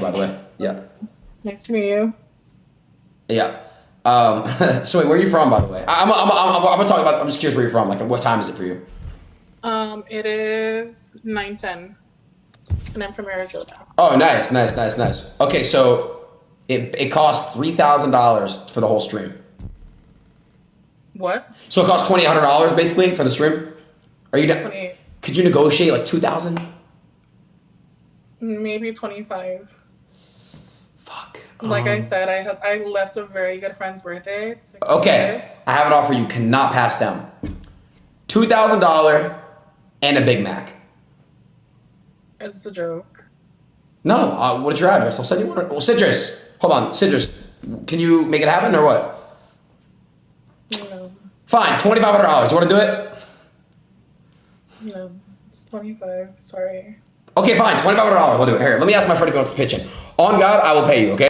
by the way. Yeah. Nice to meet you. Yeah. Um, so wait, where are you from, by the way? I- I'm, I'm, I'm, I'm, I'm gonna talk about. I'm just curious where you're from. Like, what time is it for you? Um, it is nine ten, and I'm from Arizona. Oh, nice, nice, nice, nice. Okay, so it it costs three thousand dollars for the whole stream. What? So it costs twenty hundred dollars basically for the stream. Are you? Twenty, Could you negotiate like two thousand? maybe twenty five. Like I Um, said, I had I left a very good friend's birthday. Okay, I have an offer you cannot pass down. Two thousand dollar and a Big Mac. It's a joke. No, uh, what's your address? I'll send you one. Well, Citrus, hold on, Citrus. Can you make it happen or what? No, Fine, twenty five hundred dollars. You want to do it? no, it's twenty five. Sorry. Okay, fine, twenty five hundred dollars. We'll do it. Here, let me ask my friend if he wants to pitch in. On God, I will pay you. Okay.